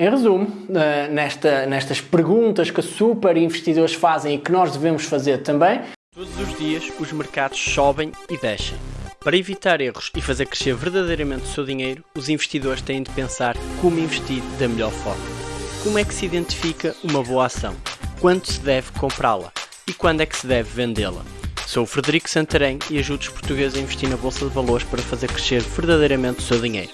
Em resumo, eh, nesta, nestas perguntas que super investidores fazem e que nós devemos fazer também, Todos os dias os mercados sobem e descem. Para evitar erros e fazer crescer verdadeiramente o seu dinheiro, os investidores têm de pensar como investir da melhor forma. Como é que se identifica uma boa ação? Quando se deve comprá-la? E quando é que se deve vendê-la? Sou o Frederico Santarém e ajudo os portugueses a investir na Bolsa de Valores para fazer crescer verdadeiramente o seu dinheiro.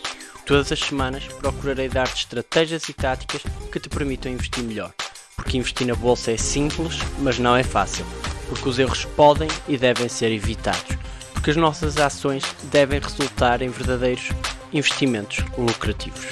Todas as semanas procurarei dar-te estratégias e táticas que te permitam investir melhor. Porque investir na Bolsa é simples, mas não é fácil. Porque os erros podem e devem ser evitados. Porque as nossas ações devem resultar em verdadeiros investimentos lucrativos.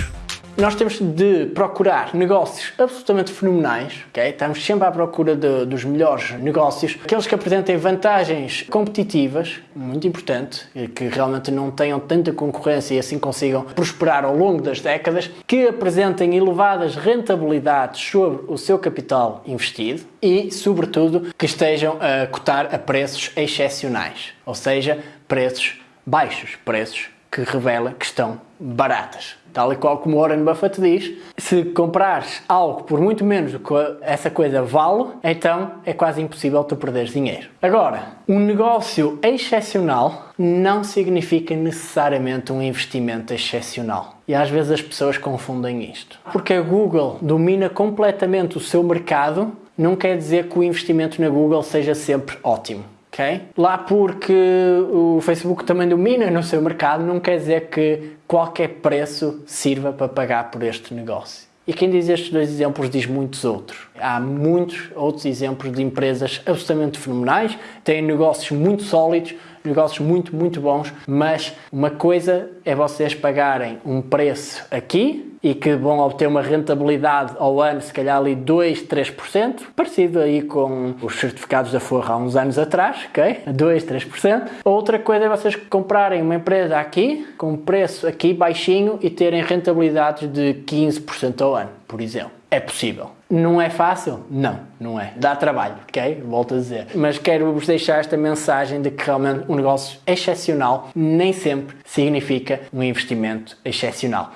Nós temos de procurar negócios absolutamente fenomenais, ok? Estamos sempre à procura de- dos melhores negócios, aqueles que apresentem vantagens competitivas, muito importante, que realmente não tenham tanta concorrência e assim consigam prosperar ao longo das décadas, que apresentem elevadas rentabilidades sobre o seu capital investido e, sobretudo, que estejam a cotar a preços excepcionais, ou seja, preços baixos, preços que revela que estão baratas. Tal e qual como Warren Buffett diz, se comprares algo por muito menos do que essa coisa vale, então é quase impossível tu perderes dinheiro. Agora, um negócio excepcional não significa necessariamente um investimento excepcional. E às vezes as pessoas confundem isto. Porque a Google domina completamente o seu mercado, não quer dizer que o investimento na Google seja sempre ótimo. Ok? Lá porque o Facebook também domina no seu mercado, não quer dizer que qualquer preço sirva para pagar por este negócio. E quem diz estes dois exemplos diz muitos outros. Há muitos outros exemplos de empresas absolutamente fenomenais, têm negócios muito sólidos, negócios muito, muito bons, mas uma coisa é vocês pagarem um preço aqui e que vão obter uma rentabilidade ao ano, se calhar ali 2, 3%, parecido aí com os certificados da Forra há uns anos atrás, ok? 2, 3%. Outra coisa é vocês comprarem uma empresa aqui, com um preço aqui baixinho e terem rentabilidades de 15% ao ano, por exemplo. É possível. Não é fácil? Não, não é. Dá trabalho, ok? Volto a dizer. Mas quero-vos deixar esta mensagem de que realmente um negócio excepcional nem sempre significa um investimento excepcional.